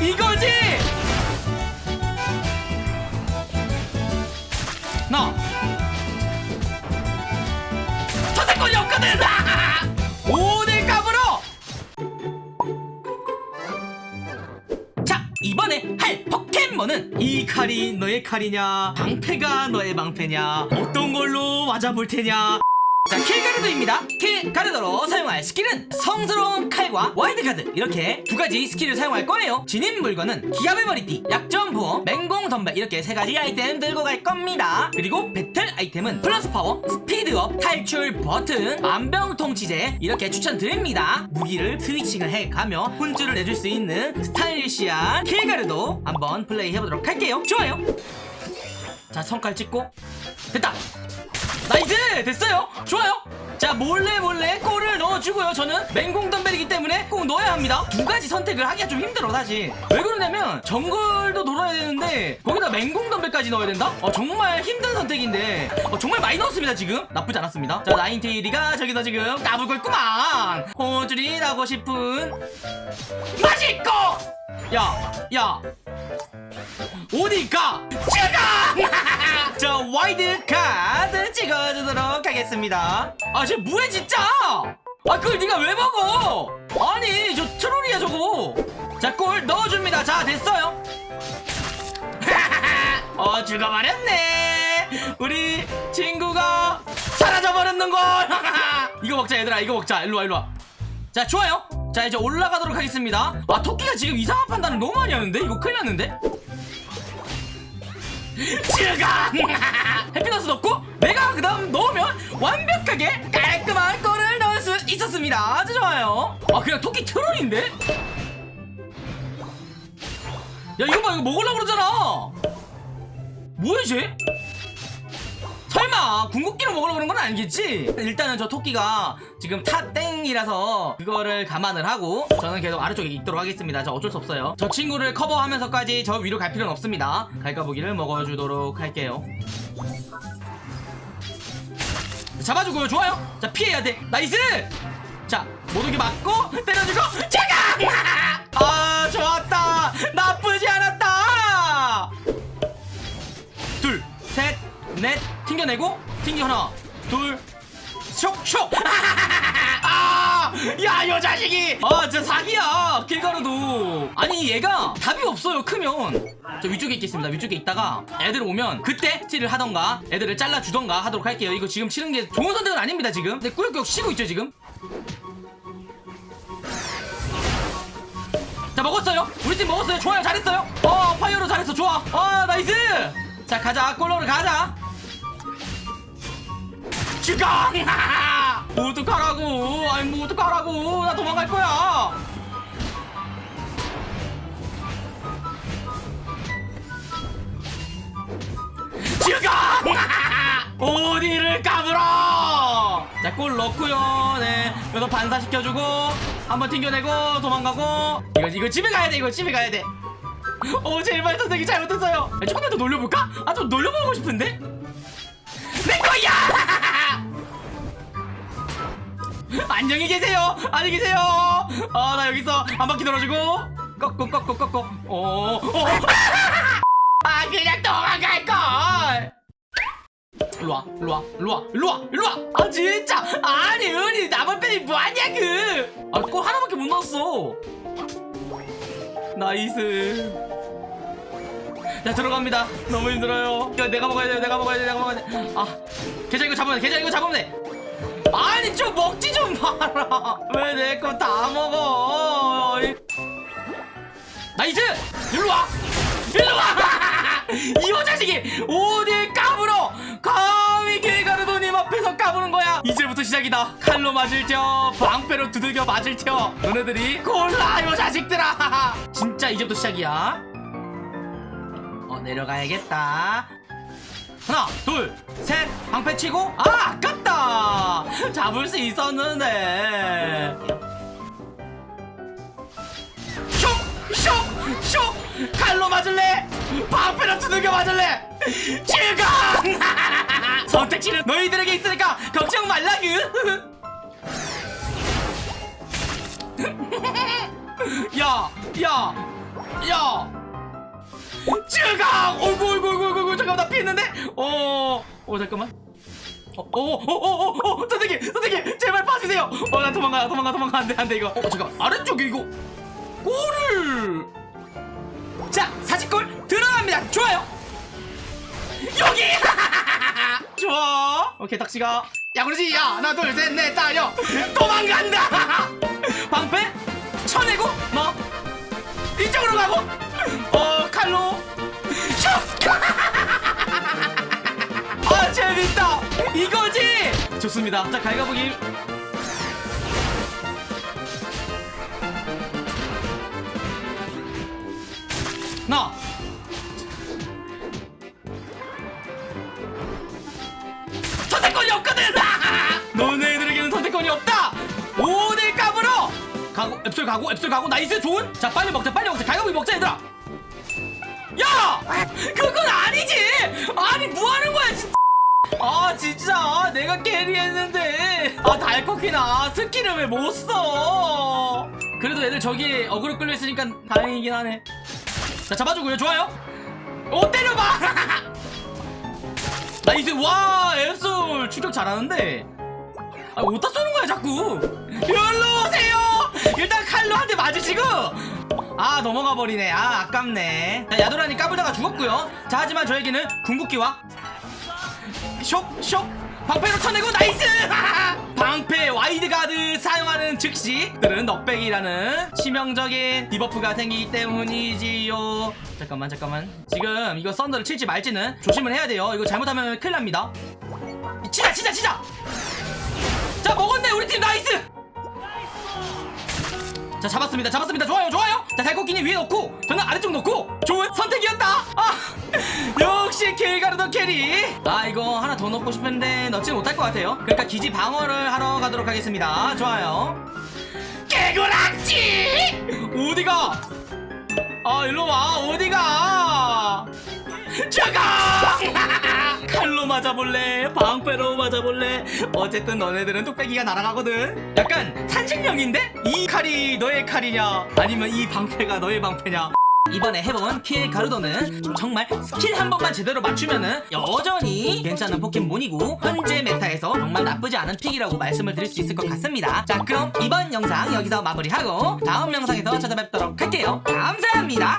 이거지? 나 선택권이 없거든! 오늘 까불어 자 이번에 할 포켓몬은 이 칼이 너의 칼이냐? 방패가 너의 방패냐? 어떤 걸로 맞아볼 테냐 자 킬가르도입니다. 킬가르도로 사용할 스킬은 성스러운 칼과 와이드가드. 이렇게 두 가지 스킬을 사용할 거예요. 진입 물건은 기합의 머리띠 약점 보험 맹공 덤벨. 이렇게 세 가지 아이템 들고 갈 겁니다. 그리고 배틀 아이템은 플러스 파워 스피드업 탈출 버튼 만병통치제. 이렇게 추천드립니다. 무기를 switching을 해가며 혼쭐을 내줄 수 있는 stylish한 킬가르도 한번 플레이 해보도록 할게요. 좋아요. 자 성깔 찍고. 됐다 나이스! 됐어요? 좋아요. 자 몰래 몰래 골을 넣어주고요 저는. 맹공 덤벨이기 때문에 꼭 넣어야 합니다. 두 가지 선택을 하기가 좀 힘들어 사실. 왜 그러냐면 정글도 돌아야 되는데 거기다 맹공 덤벨까지 넣어야 된다? 어 정말 힘든 선택인데 어, 정말 많이 넣었습니다 지금. 나쁘지 않았습니다. 자 나인테일이가 저기서 지금 까불고 있구만. 혼쭐이 나고 싶은 맛있고 야야. 어디가? 제가! 자 와이드가드 찍어주도록 하겠습니다. 아쟤 뭐해 진짜? 아 그걸 네가 왜 먹어? 아니 저 트롤이야 저거. 자골 넣어줍니다. 자 됐어요. 어 죽어버렸네. 우리 친구가 사라져버렸는걸. 이거 먹자 얘들아. 이거 먹자. 일로와 일로와. 자 좋아요. 자 이제 올라가도록 하겠습니다. 아 토끼가 지금 이상한 판단을 너무 많이 하는데? 이거 큰일 났는데? 지가 완벽하게 깔끔한 골을 넣을 수 있었습니다. 아주 좋아요. 아 그냥 토끼 트롤인데? 야 이거 봐 이거 먹으려고 그러잖아. 뭐야 쟤 설마 궁극기로 먹으려고 그런 건 아니겠지? 일단은 저 토끼가 지금 top땡이라서 그거를 감안을 하고 저는 계속 아래쪽에 있도록 하겠습니다. 저 어쩔 수 없어요. 저 친구를 커버하면서까지 저 위로 갈 필요는 없습니다. 갈가부기를 먹어주도록 할게요 잡아주고요. 좋아요. 자 피해야 돼. nice! 자 모두게 맞고 때려주고 제가! 아 좋았다. 나쁘지 않았다. 둘, 셋, 넷, 튕겨내고, 튕겨 하나, 둘, 쇽, 쇽! 아! 야, 요 자식이! 아, 진짜 사기야! 킬가르도. 아니, 얘가 답이 없어요, 크면. 저 위쪽에 있겠습니다. 위쪽에 있다가 애들 오면 그때 스틸을 하던가 애들을 잘라주던가 하도록 할게요. 이거 지금 치는 게 좋은 선택은 아닙니다, 지금. 근데 꾸역꾸역 치고 있죠, 지금. 자 먹었어요 우리 팀 먹었어요 좋아요 잘했어요 어 파이어로 잘했어 좋아 아 nice 자 가자 골로를 가자 모두 가라고? 아니 모두 가라고? 나 도망갈 거야. 죽어 어디를 까불어! 자골 넣고요. 네. 그래서 반사시켜주고 한번 튕겨내고 도망가고. 이거 이거 집에 가야 돼 이거 집에 가야 돼어 제발 선생님 잘못했어요. 아, 조금만 더 놀려볼까? 아 좀 놀려보고 싶은데? 내 거야 안녕히 계세요. 안녕히 계세요. 아 나 여기서 한 바퀴 돌아주고. 꺾고 꺾고 꺾고. 어, 어. 아 그냥 도망갈걸. 일로와 일로와 일로와 일로와 일로와. 아 진짜. 아니 은이 나만 빼니 뭐하냐 그아골 하나밖에 못 넣었어. nice. 자 들어갑니다. 너무 힘들어요. 내가 먹어야 돼 내가 먹어야 돼 내가 먹어야 돼아 계좌 이거 잡으면 돼 계좌 이거 잡으면 돼 아니 좀 먹지 좀 마라. 왜 내 거 다 먹어? nice 일로와. 일로와. 이 자식이 어딜 까불어? 감히 킬가르도님 앞에서 까부는 거야. 이제부터 시작이다. 칼로 맞을 텨 방패로 두들겨 맞을 텨 너네들이 골라 요 자식들아. 진짜 이제부터 시작이야. 어 내려가야겠다 하나 둘셋 방패 치고 아 아깝다 잡을 수 있었는데 쇽! 칼로 맞을래? 방패로 두들겨 맞을래? 죽어! 선택지는 너희들에게 있으니까 걱정 말라구! 야! 야! 야 쯔강 오구 잠깐만 나 피했는데? 어 어 잠깐만. 어어어어어 선생님 선생님 제발 봐주세요. 어나 도망가 도망가 도망가. 안돼 안돼 이거. 어 잠깐 만. 아래쪽에 이거 골을. 자 사직골 들어갑니다. 좋아요. 여기! 좋아. 오케이 닥치가. 야 그러지 야 하나 둘 셋넷 다여. 도망간다. 방패 쳐내고 뭐? 이쪽으로 가고. 어 칼로. 슉! 이거지? 좋습니다. 자 갈가보기. 나! 선택권이 없거든! 너네들에게는 선택권이 없다! 5대 값으로 가고 앱솔 가고 앱솔 가고 nice 좋은? 자 빨리 먹자 빨리 먹자. 갈가부기 먹자 얘들아. 야! 그건 아니지! 아니 뭐하는 거야 진짜 아 진짜? 내가 carry했는데. 아 달코퀸아. skill을 왜 못 써? 그래도 애들 저기 어그로 끌려있으니까 다행이긴 하네. 자 잡아주고요. 좋아요. 오 때려봐! nice. 와 앱솔 추격 잘하는데. 아 어디다 쏘는 거야 자꾸. 여기로 오세요! 일단 칼로 한 대 맞으시고. 아 넘어가 버리네. 아 아깝네. 자 야도란이 까불다가 죽었고요. 자 하지만 저에게는 궁극기와 쇽쇽 방패로 쳐내고 nice! 방패 wide guard 사용하는 즉시 들은 knockback이라는 치명적인 debuff가 생기기 때문이지요. 잠깐만 잠깐만. 지금 이거 썬더를 칠지 말지는 조심을 해야 돼요. 이거 잘못하면 큰일 납니다. 치자 치자 치자! 자 먹었네 우리 팀. nice 자 잡았습니다. 잡았습니다. 좋아요 좋아요. 자 달코퀸이 위에 놓고 저는 아래쪽 놓고 좋은 선택이었다. 아 역시 킬가르도 carry. 아 이거 하나 더 넣고 싶은데 넣지 못할 것 같아요. 그러니까 기지 방어를 하러 가도록 하겠습니다. 좋아요. 개구락지! 어디가? 아 일로와. 어디가? 죽어 맞아볼래? 방패로 맞아볼래? 어쨌든 너네들은 뚝배기가 날아가거든. 약간 산신령인데? 이 칼이 너의 칼이냐? 아니면 이 방패가 너의 방패냐? 이번에 해본 킬가르도는 정말 스킬 한 번만 제대로 맞추면은 여전히 괜찮은 포켓몬이고 현재 meta에서 정말 나쁘지 않은 pick이라고 말씀을 드릴 수 있을 것 같습니다. 자 그럼 이번 영상 여기서 마무리하고 다음 영상에서 찾아뵙도록 할게요. 감사합니다